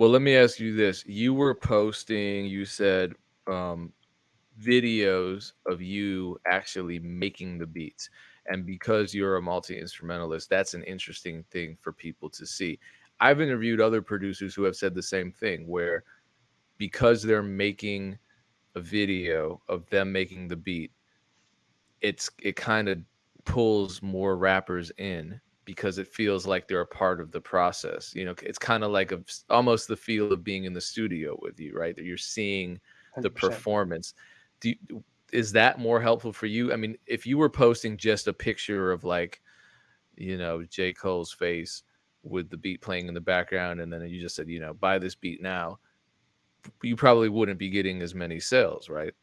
Well, let me ask you this. You were posting, you said, um, videos of you actually making the beats, and because you're a multi-instrumentalist, that's an interesting thing for people to see. I've interviewed other producers who have said the same thing, where because they're making a video of them making the beat, it's it kinda pulls more rappers in because it feels like they're a part of the process. You know, it's kind of like a, almost the feel of being in the studio with you, right? That you're seeing the 100%. performance. Do you, is that more helpful for you? I mean, if you were posting just a picture of like, you know, J. Cole's face with the beat playing in the background, and then you just said, you know, buy this beat now, you probably wouldn't be getting as many sales, right?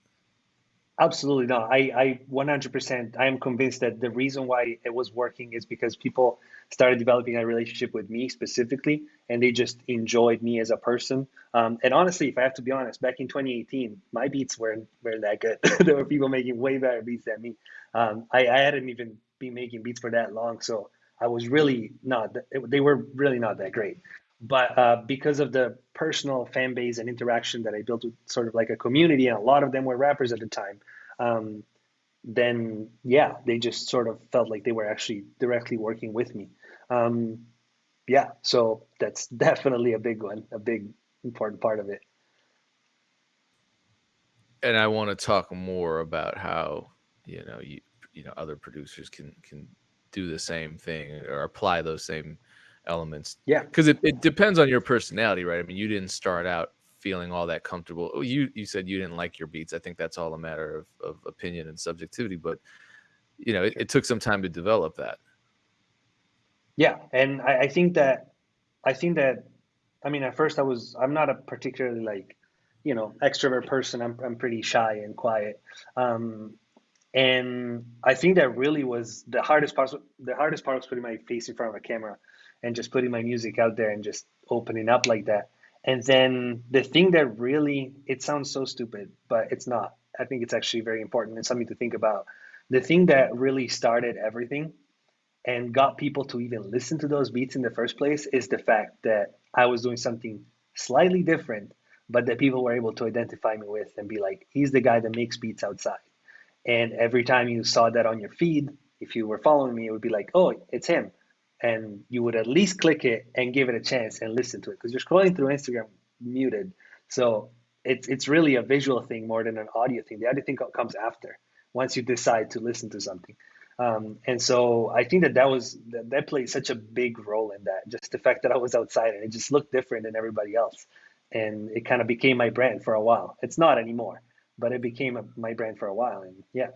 Absolutely not. I, I 100%, I am convinced that the reason why it was working is because people started developing a relationship with me specifically, and they just enjoyed me as a person. Um, and honestly, if I have to be honest, back in 2018, my beats weren't, weren't that good. there were people making way better beats than me. Um, I, I hadn't even been making beats for that long, so I was really not, they were really not that great but uh, because of the personal fan base and interaction that I built with sort of like a community, and a lot of them were rappers at the time, um, then yeah, they just sort of felt like they were actually directly working with me. Um, yeah, so that's definitely a big one, a big important part of it. And I want to talk more about how you know you you know other producers can can do the same thing or apply those same elements. Yeah. Because it, it depends on your personality, right? I mean, you didn't start out feeling all that comfortable. Oh, you you said you didn't like your beats. I think that's all a matter of, of opinion and subjectivity, but you know, it, it took some time to develop that. Yeah, and I, I think that I think that I mean at first I was I'm not a particularly like you know extrovert person. I'm I'm pretty shy and quiet. Um, and I think that really was the hardest part. The hardest part was putting my face in front of a camera and just putting my music out there and just opening up like that. And then the thing that really, it sounds so stupid, but it's not. I think it's actually very important and something to think about. The thing that really started everything and got people to even listen to those beats in the first place is the fact that I was doing something slightly different, but that people were able to identify me with and be like, he's the guy that makes beats outside. And every time you saw that on your feed, if you were following me, it would be like, oh, it's him and you would at least click it and give it a chance and listen to it because you're scrolling through Instagram muted. So it's it's really a visual thing more than an audio thing. The audio thing comes after once you decide to listen to something. Um, and so I think that that was that, that played such a big role in that. Just the fact that I was outside and it just looked different than everybody else, and it kind of became my brand for a while. It's not anymore, but it became a, my brand for a while. And yeah,